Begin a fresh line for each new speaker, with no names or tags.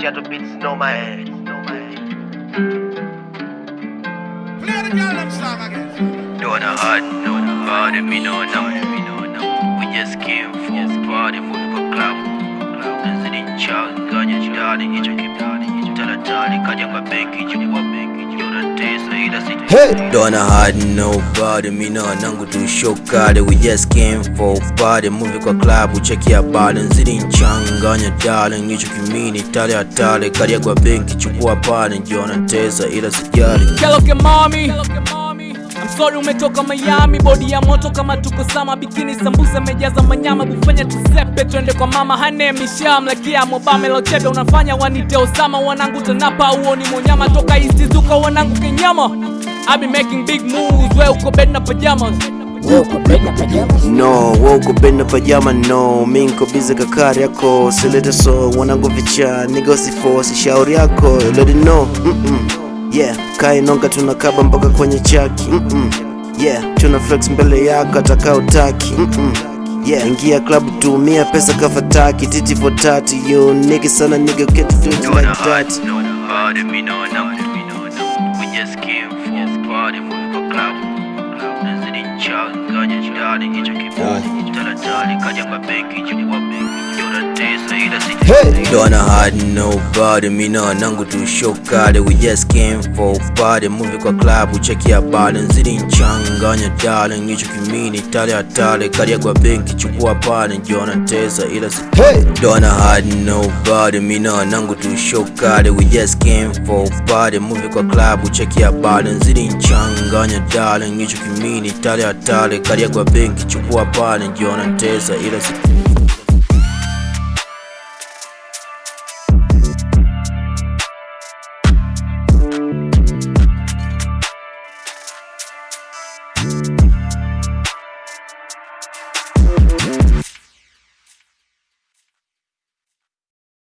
ghetto beats, no man. No man.
Play the girl them song again.
Don't a hard no body, me no no, me no no. We just came for party, for the club. President Charles, Ganya Jidani, hicho kibani, talatali, kaja kwa benki, chukua benki, jona tesa, ila si
Hey! Don't hide nobody, mi na nangu tu show kali We just came for party, movie kwa club, cheki habari Nzidi nchanganya darling, hicho kimini tale hatale Karia kwa benki, chukua pale, jiona tesa ila sijali
Keloke mami I'm sorry umetoka Miami, bodi ya moto kama tuko sama, bikini sambusa mejaza manyama, bufanya tusepe, twende kwa mama. Hane misham lakia mobame lochebe, unafanya wanite Osama, wanangu tanapa, uoni monyama. Toka East Zuka, wanangu kenyama I be making big moves, we uko bed na pajamas.
No, woko benda pajama no. Mi nko bize kakari yako Silete so, wanangu vicha Nigo si force, shauri yako Let it know, mm -mm. Yeah, kai nonga tunakaba mpaka kwenye chaki mm -mm. Yeah, tuna flex mbele yako ataka utaki mm -mm. Yeah, ingia club tumia pesa kafataki Titi for tati, you nigga sana nigga get to do it like that
no body, me no no, me no no. We just came for party, for club. Hicho kaja kwa benki, chukua benki, si
Don't hide nobody, mi na nangu tu show kali We just came for party, movie kwa club, cheki habari Nzidi nchanganya darling, hicho kimini tale hatale ya kwa benki, chukua pale, njona tesa ila si Don't hide nobody, mi na nangu tu show kali We just came for party, movie kwa club, cheki habari Nzidi nchanganya darling, hicho kimini tale hatale ya kwa benki, chukua pale, njona tesa ila si